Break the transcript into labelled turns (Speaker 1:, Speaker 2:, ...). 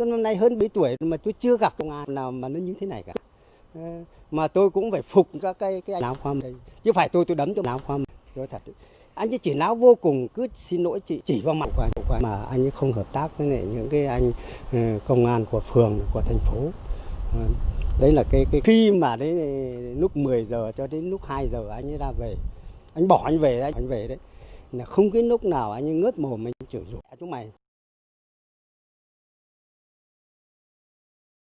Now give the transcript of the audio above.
Speaker 1: tôi năm nay hơn 7 tuổi mà tôi chưa gặp công an nào mà nó như thế này cả. Ờ, mà tôi cũng phải phục các cái cái áo khoa đây. Chứ phải tôi tôi đấm cho áo khoa tôi thật, anh ấy chỉ náo vô cùng, cứ xin lỗi chị, chỉ vào mặt của anh mà anh ấy không hợp tác với lại những cái anh ờ, công an của phường, của thành phố. Ờ, đấy là cái cái khi mà đấy lúc 10 giờ cho đến lúc 2 giờ anh ấy ra về. Anh bỏ anh về đấy, anh về đấy. Là không cái lúc nào anh ấy ngớt mồm, anh chửi rủa. Chúng mày